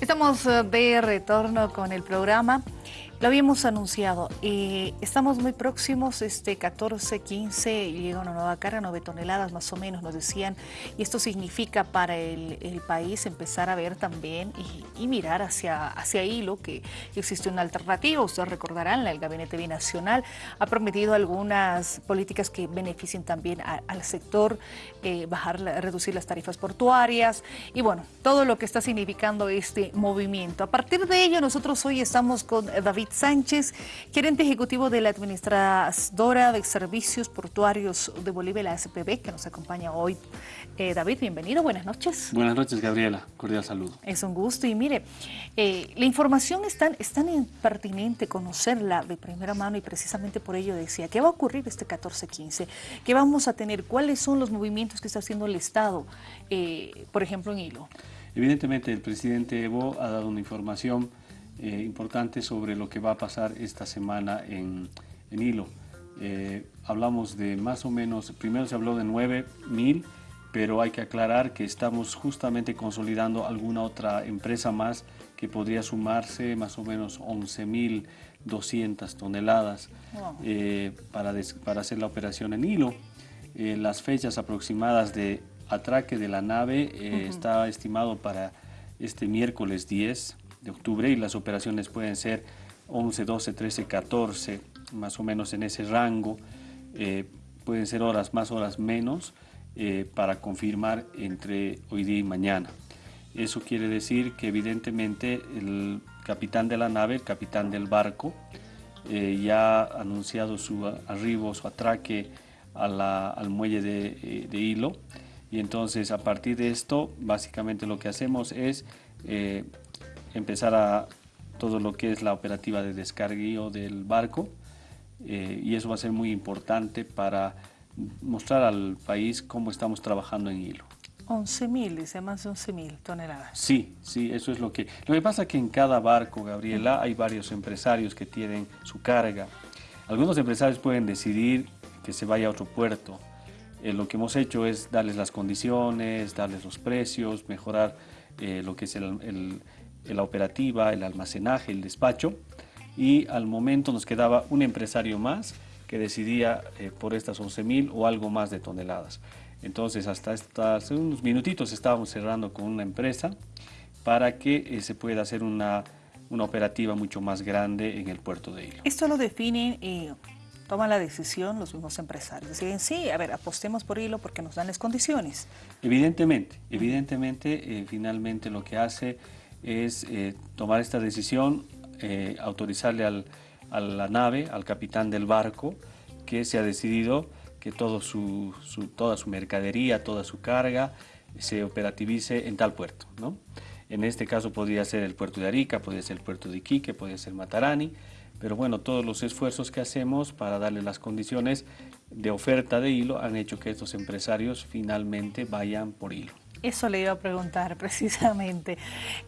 Estamos eh, de retorno con el programa. Lo habíamos anunciado, eh, estamos muy próximos, este 14, 15, llega una nueva carga, 9 toneladas más o menos, nos decían, y esto significa para el, país empezar a ver también y, mirar hacia, hacia hilo que existe una alternativa. Ustedes recordarán, el Gabinete Binacional ha prometido algunas políticas que beneficien también al sector, eh, bajar, reducir las tarifas portuarias y bueno, todo lo que está significando este movimiento. A partir de ello, nosotros hoy estamos con David Sánchez, gerente ejecutivo de la Administradora de Servicios Portuarios de Bolivia, la SPB, que nos acompaña hoy. Eh, David, bienvenido, buenas noches. Buenas noches, Gabriela, cordial saludo. Es un gusto y mire, eh, la información es tan, es tan pertinente conocerla de primera mano y precisamente por ello decía, ¿qué va a ocurrir este 14-15? ¿Qué vamos a tener? ¿Cuáles son los movimientos que está haciendo el Estado, eh, por ejemplo, en Hilo? Evidentemente, el presidente Evo ha dado una información eh, importante sobre lo que va a pasar esta semana en, en Hilo. Eh, hablamos de más o menos, primero se habló de 9.000, pero hay que aclarar que estamos justamente consolidando alguna otra empresa más que podría sumarse más o menos 11.200 toneladas eh, para, para hacer la operación en hilo. las fechas aproximadas de atraque de la nave está estimado para este miércoles 10 de octubre y las operaciones pueden ser 11, 12, 13, 14, más o menos en ese rango. Eh, pueden ser horas más, horas menos, eh, para confirmar entre hoy día y mañana. Eso quiere decir que evidentemente el capitán de la nave, el capitán del barco, eh, ya ha anunciado su arribo, su atraque al muelle de, de, hilo. Y entonces a partir de esto, básicamente lo que hacemos es empezar a todo lo que es la operativa de descargueo del barco eh, y eso va a ser muy importante para mostrar al país cómo estamos trabajando en hilo. 11.000, dice más de 11.000 toneladas. Sí, sí, eso es lo que... Lo que pasa es que en cada barco, Gabriela, hay varios empresarios que tienen su carga. Algunos empresarios pueden decidir que se vaya a otro puerto. Eh, lo que hemos hecho es darles las condiciones, darles los precios, mejorar eh, lo que es el, la operativa, el almacenaje, el despacho y al momento nos quedaba un empresario más que decidía eh, por estas 11.000 o algo más de toneladas. Entonces hasta hace unos minutitos estábamos cerrando con una empresa para que eh, se pueda hacer una, una, operativa mucho más grande en el puerto de Hilo. Esto lo definen y toman la decisión los mismos empresarios. Deciden, sí, a ver, apostemos por Hilo porque nos dan las condiciones. Evidentemente, evidentemente, eh, finalmente lo que hace es eh, tomar esta decisión, eh, autorizarle al, a la nave, al capitán del barco, que se ha decidido que su, toda su mercadería, toda su carga se operativice en tal puerto. ¿no? En este caso podría ser el puerto de Arica, podría ser el puerto de Iquique, podría ser Matarani, pero bueno, todos los esfuerzos que hacemos para darle las condiciones de oferta de hilo han hecho que estos empresarios finalmente vayan por hilo. Eso le iba a preguntar precisamente.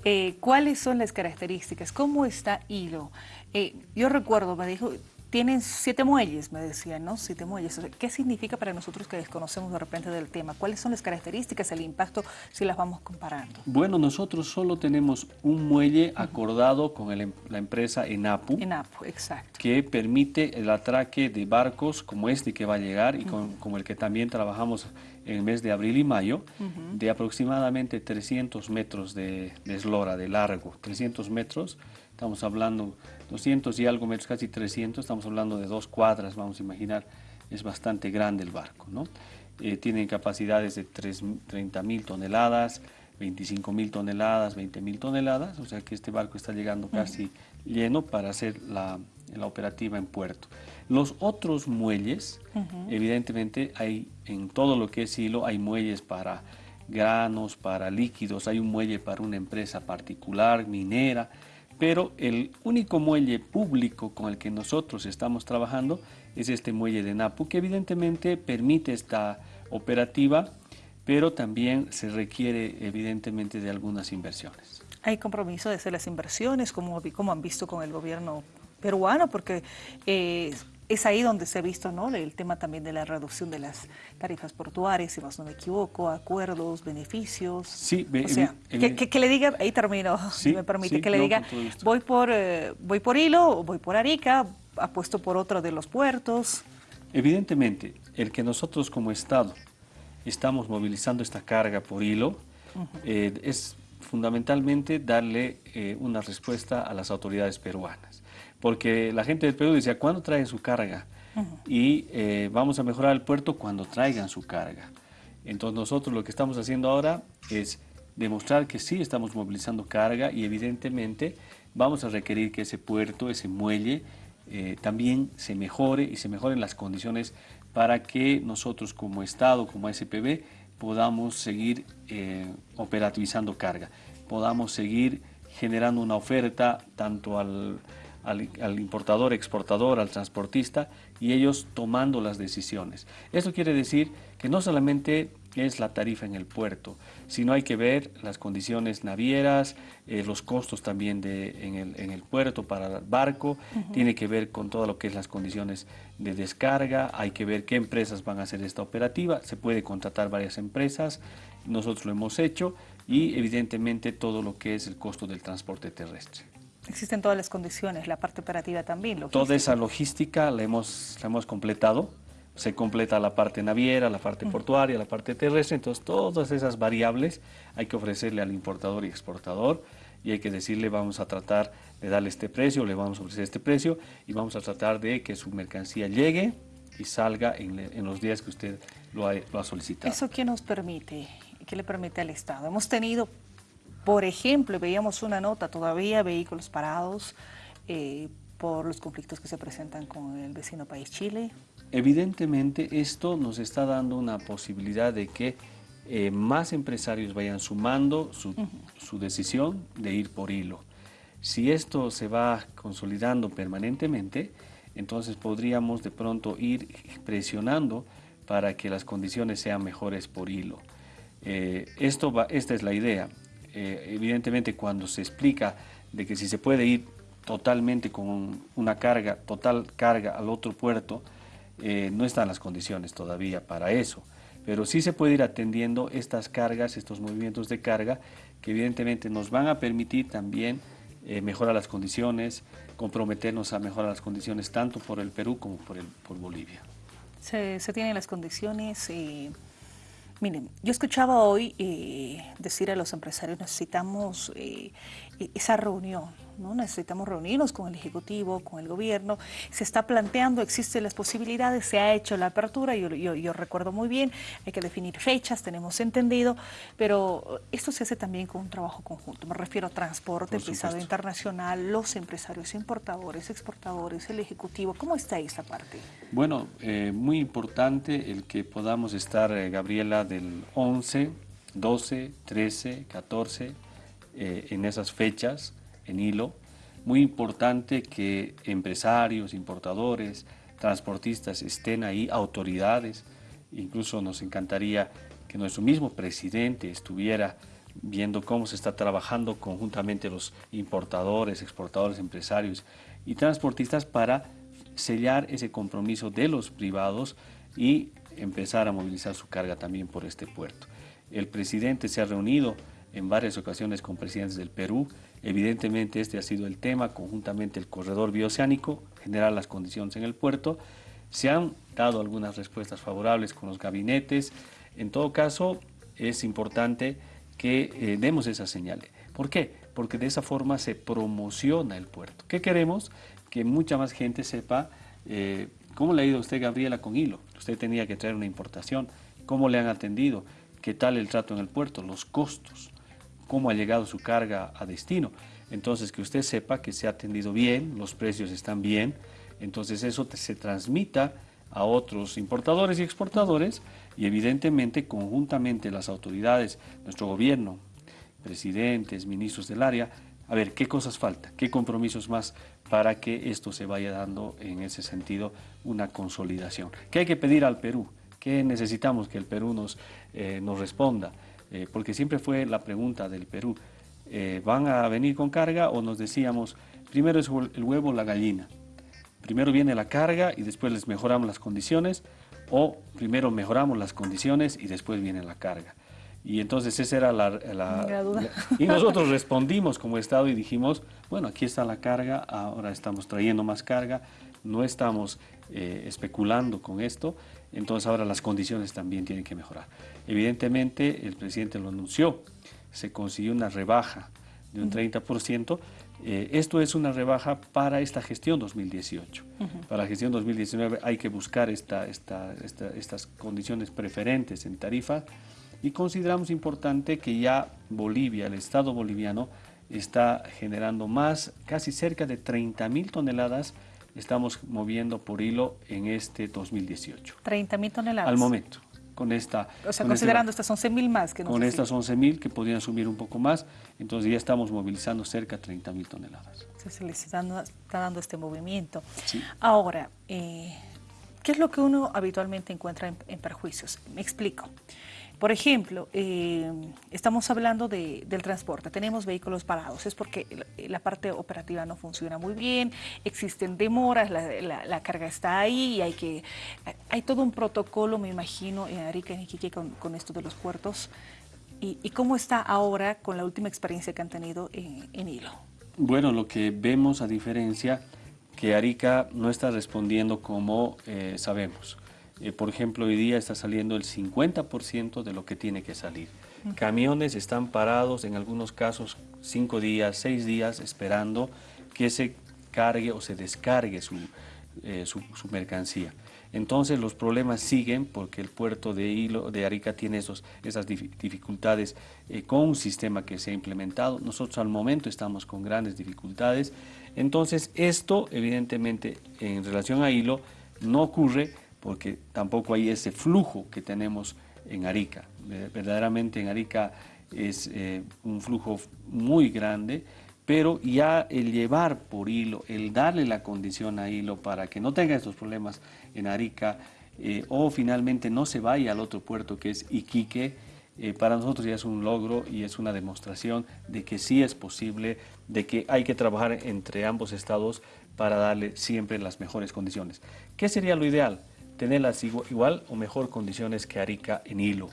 Eh, ¿Cuáles son las características? ¿Cómo está Hilo? Eh, yo recuerdo, me dijo, tienen siete muelles, me decían, ¿no? Siete muelles. ¿Qué significa para nosotros que desconocemos de repente del tema? ¿Cuáles son las características, el impacto, si las vamos comparando? Bueno, nosotros solo tenemos un muelle acordado con em, la empresa ENAPU. ENAPU, exacto. Que permite el atraque de barcos como este que va a llegar y con, como el que también trabajamos en el mes de abril y mayo, de aproximadamente 300 metros de, de eslora, de largo. 300 metros, estamos hablando 200 y algo metros, casi 300, estamos hablando de dos cuadras, vamos a imaginar, es bastante grande el barco, ¿no? Eh, tienen capacidades de 30 mil toneladas, 25 mil toneladas, 20 mil toneladas, o sea que este barco está llegando casi lleno para hacer la, la, operativa en puerto. Los otros muelles, evidentemente hay en todo lo que es hilo, hay muelles para granos, para líquidos, hay un muelle para una empresa particular, minera, pero el único muelle público con el que nosotros estamos trabajando es este muelle de Napu, que evidentemente permite esta operativa, pero también se requiere evidentemente de algunas inversiones. Hay compromiso de hacer las inversiones, como, han visto con el gobierno peruano, porque eh, es ahí donde se ha visto ¿no? el tema también de la reducción de las tarifas portuarias, si más no me equivoco, acuerdos, beneficios. Sí, o sea, que, le diga, ahí termino, si me permite, que le diga, voy por, eh, voy por Hilo, voy por Arica, apuesto por otro de los puertos. Evidentemente, el que nosotros como Estado estamos movilizando esta carga por Hilo eh, es fundamentalmente darle eh, una respuesta a las autoridades peruanas porque la gente del Perú decía, ¿cuándo traen su carga? Y eh, vamos a mejorar el puerto cuando traigan su carga. Entonces nosotros lo que estamos haciendo ahora es demostrar que sí estamos movilizando carga y evidentemente vamos a requerir que ese puerto, ese muelle, eh, también se mejore y se mejoren las condiciones para que nosotros como Estado, como SPB, podamos seguir eh, operativizando carga, podamos seguir generando una oferta tanto al, al, importador, exportador, al transportista y ellos tomando las decisiones. Eso quiere decir que no solamente es la tarifa en el puerto, sino hay que ver las condiciones navieras, eh, los costos también de, en, el, puerto para el barco, tiene que ver con todo lo que es las condiciones de descarga, hay que ver qué empresas van a hacer esta operativa, se puede contratar varias empresas, nosotros lo hemos hecho y evidentemente todo lo que es el costo del transporte terrestre. Existen todas las condiciones, la parte operativa también. Toda esa logística la hemos, la hemos completado. Se completa la parte naviera, la parte portuaria, la parte terrestre. Entonces, todas esas variables hay que ofrecerle al importador y exportador y hay que decirle vamos a tratar de darle este precio, le vamos a ofrecer este precio y vamos a tratar de que su mercancía llegue y salga en, en los días que usted lo ha, lo ha solicitado. ¿Eso qué nos permite? ¿Qué le permite al Estado? Hemos tenido por ejemplo, veíamos una nota todavía, vehículos parados eh, por los conflictos que se presentan con el vecino país Chile. Evidentemente esto nos está dando una posibilidad de que eh, más empresarios vayan sumando su, su, decisión de ir por hilo. Si esto se va consolidando permanentemente, entonces podríamos de pronto ir presionando para que las condiciones sean mejores por hilo. Eh, esto va, esta es la idea. Eh, evidentemente cuando se explica de que si se puede ir totalmente con una carga, total carga al otro puerto, eh, no están las condiciones todavía para eso. Pero sí se puede ir atendiendo estas cargas, estos movimientos de carga, que evidentemente nos van a permitir también eh, mejorar las condiciones, comprometernos a mejorar las condiciones tanto por el Perú como por, Bolivia. Se, se tienen las condiciones y Miren, yo escuchaba hoy eh, decir a los empresarios, necesitamos eh, e-, esa reunión, ¿no? necesitamos reunirnos con el Ejecutivo, con el Gobierno, se está planteando, existen las posibilidades, se ha hecho la apertura, yo, yo, recuerdo muy bien, hay que definir fechas, tenemos entendido, pero esto se hace también con un trabajo conjunto, me refiero a transporte, pisado internacional, los empresarios importadores, exportadores, el Ejecutivo, ¿cómo está esta parte? Bueno, eh, muy importante el que podamos estar, Gabriela, del 11, 12, 13, 14, en esas fechas, en hilo. Muy importante que empresarios, importadores, transportistas estén ahí, autoridades. Incluso nos encantaría que nuestro mismo presidente estuviera viendo cómo se está trabajando conjuntamente los importadores, exportadores, empresarios y transportistas para sellar ese compromiso de los privados y empezar a movilizar su carga también por este puerto. El presidente se ha reunido en varias ocasiones con presidentes del Perú. Evidentemente este ha sido el tema, conjuntamente el corredor bioceánico, generar las condiciones en el puerto. Se han dado algunas respuestas favorables con los gabinetes. En todo caso, es importante que eh, demos esa señal. ¿Por qué? Porque de esa forma se promociona el puerto. ¿Qué queremos? Que mucha más gente sepa eh, cómo le ha ido a usted, Gabriela, con hilo. Usted tenía que traer una importación. ¿Cómo le han atendido? ¿Qué tal el trato en el puerto? Los costos. ¿Cómo ha llegado su carga a destino? Entonces, que usted sepa que se ha atendido bien, los precios están bien. Entonces, eso se transmita a otros importadores y exportadores y evidentemente conjuntamente las autoridades, nuestro gobierno, presidentes, ministros del área, a ver qué cosas falta, qué compromisos más para que esto se vaya dando en ese sentido una consolidación. ¿Qué hay que pedir al Perú? ¿Qué necesitamos que el Perú nos, eh, nos responda? Eh, porque siempre fue la pregunta del Perú, eh, ¿van a venir con carga o nos decíamos, primero es el huevo o la gallina? primero viene la carga y después les mejoramos las condiciones, o primero mejoramos las condiciones y después viene la carga. Y entonces esa era la, duda. Y nosotros respondimos como Estado y dijimos, bueno, aquí está la carga, ahora estamos trayendo más carga, no estamos eh, especulando con esto, entonces ahora las condiciones también tienen que mejorar. Evidentemente, el presidente lo anunció, se consiguió una rebaja de un 30%, eh, esto es una rebaja para esta gestión 2018. Para la gestión 2019 hay que buscar esta, esta, estas condiciones preferentes en tarifa y consideramos importante que ya Bolivia, el Estado boliviano, está generando más, casi cerca de 30 mil toneladas estamos moviendo por hilo en este 2018. 30 mil toneladas. Al momento. Con esta, o sea, considerando estas 11 mil más que Con estas 11 mil que podrían subir un poco más, entonces ya estamos movilizando cerca de 30 mil toneladas. se les está dando, este movimiento. Ahora, eh, ¿qué es lo que uno habitualmente encuentra en perjuicios? Me explico. Por ejemplo, eh, estamos hablando del transporte, tenemos vehículos parados, es porque la, parte operativa no funciona muy bien, existen demoras, la, carga está ahí y hay que hay todo un protocolo, me imagino, en Arica y Iquique con, esto de los puertos. Y, cómo está ahora con la última experiencia que han tenido en, Hilo? Bueno, lo que vemos a diferencia que Arica no está respondiendo como eh, sabemos. Eh, por ejemplo, hoy día está saliendo el 50% de lo que tiene que salir. Camiones están parados, en algunos casos, cinco días, seis días, esperando que se cargue o se descargue su, eh, mercancía. Entonces los problemas siguen porque el puerto de Hilo, de Arica tiene esos, esas dificultades eh, con un sistema que se ha implementado. Nosotros al momento estamos con grandes dificultades. Entonces esto evidentemente en relación a Hilo no ocurre porque tampoco hay ese flujo que tenemos en Arica. Verdaderamente en Arica es eh, un flujo muy grande, pero ya el llevar por hilo, el darle la condición a hilo para que no tenga estos problemas en Arica eh, o finalmente no se vaya al otro puerto que es Iquique, eh, para nosotros ya es un logro y es una demostración de que sí es posible, de que hay que trabajar entre ambos estados para darle siempre las mejores condiciones. ¿Qué sería lo ideal? Tenerlas igual o mejor condiciones que Arica en hilo.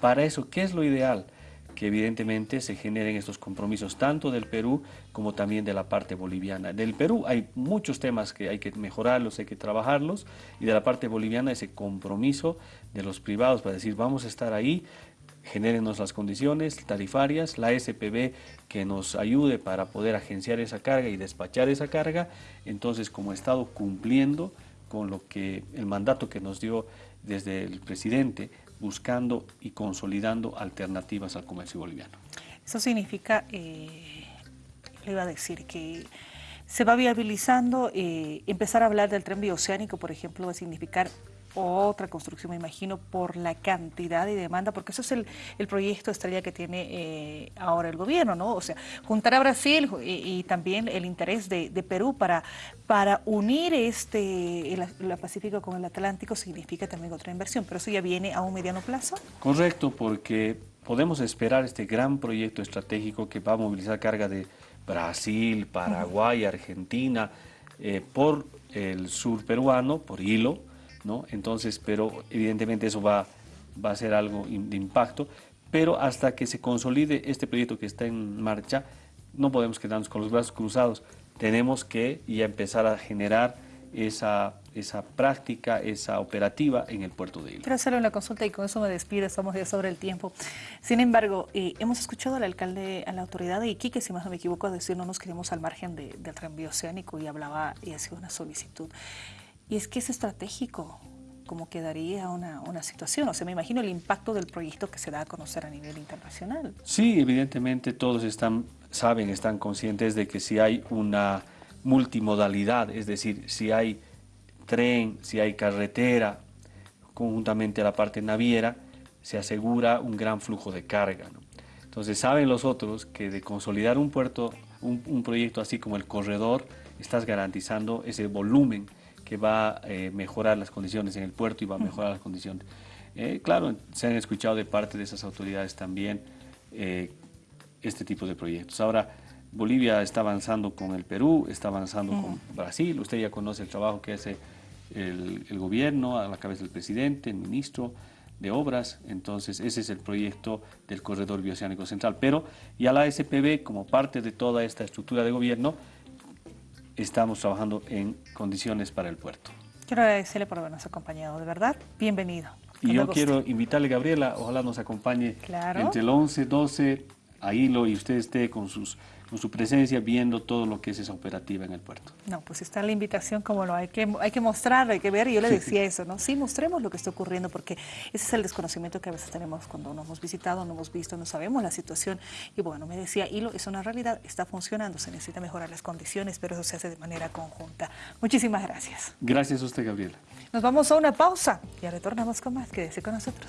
Para eso, ¿qué es lo ideal? Que evidentemente se generen estos compromisos tanto del Perú como también de la parte boliviana. Del Perú hay muchos temas que hay que mejorarlos, hay que trabajarlos, y de la parte boliviana ese compromiso de los privados para decir vamos a estar ahí, genérenos las condiciones tarifarias, la SPB que nos ayude para poder agenciar esa carga y despachar esa carga, entonces como Estado cumpliendo con lo que el mandato que nos dio desde el presidente, buscando y consolidando alternativas al comercio boliviano. Eso significa, eh, le iba a decir que se va viabilizando, eh, empezar a hablar del tren bioceánico, por ejemplo, va a significar otra construcción, me imagino, por la cantidad y demanda, porque eso es el, el proyecto estrella que tiene eh, ahora el gobierno, ¿no? O sea, juntar a Brasil y, también el interés de, Perú para, para unir este el, Pacífico con el Atlántico significa también otra inversión, pero eso ya viene a un mediano plazo. Correcto, porque podemos esperar este gran proyecto estratégico que va a movilizar carga de Brasil, Paraguay, Argentina, eh, por el sur peruano, por hilo, entonces, pero evidentemente eso va, a ser algo de impacto, pero hasta que se consolide este proyecto que está en marcha, no podemos quedarnos con los brazos cruzados, tenemos que ya empezar a generar esa, práctica, esa operativa en el puerto de Hilo. Quiero hacerle una consulta y con eso me despido, estamos ya sobre el tiempo. Sin embargo, eh, hemos escuchado al alcalde, a la autoridad de Iquique, si más no me equivoco, decir no nos queremos al margen del tren bioceánico y hablaba y hacía una solicitud. Y es que es estratégico cómo quedaría una, una, situación. O sea, me imagino el impacto del proyecto que se da a conocer a nivel internacional. Sí, evidentemente todos están, saben, están conscientes de que si hay una multimodalidad, es decir, si hay tren, si hay carretera, conjuntamente a la parte naviera, se asegura un gran flujo de carga. Entonces saben los otros que de consolidar un puerto, un proyecto así como el corredor, estás garantizando ese volumen que va a eh, mejorar las condiciones en el puerto y va a mejorar las condiciones. Eh, claro, se han escuchado de parte de esas autoridades también eh, este tipo de proyectos. Ahora, Bolivia está avanzando con el Perú, está avanzando con Brasil. Usted ya conoce el trabajo que hace el, el, gobierno a la cabeza del presidente, el ministro de obras. Entonces, ese es el proyecto del Corredor Bioceánico Central. Pero ya la SPB, como parte de toda esta estructura de gobierno, estamos trabajando en condiciones para el puerto. Quiero agradecerle por habernos acompañado, de verdad. Bienvenido. Y yo quiero invitarle, Gabriela, ojalá nos acompañe claro. entre el 11, 12 a hilo y usted esté con sus con su presencia viendo todo lo que es esa operativa en el puerto. No, pues está la invitación como lo hay que, hay que mostrar, hay que ver, y yo le decía eso, ¿no? Sí, mostremos lo que está ocurriendo, porque ese es el desconocimiento que a veces tenemos cuando no hemos visitado, no hemos visto, no sabemos la situación, y bueno, me decía, Hilo es una realidad, está funcionando, se necesita mejorar las condiciones, pero eso se hace de manera conjunta. Muchísimas gracias. Gracias a usted, Gabriela. Nos vamos a una pausa, y retornamos con más, quédese con nosotros.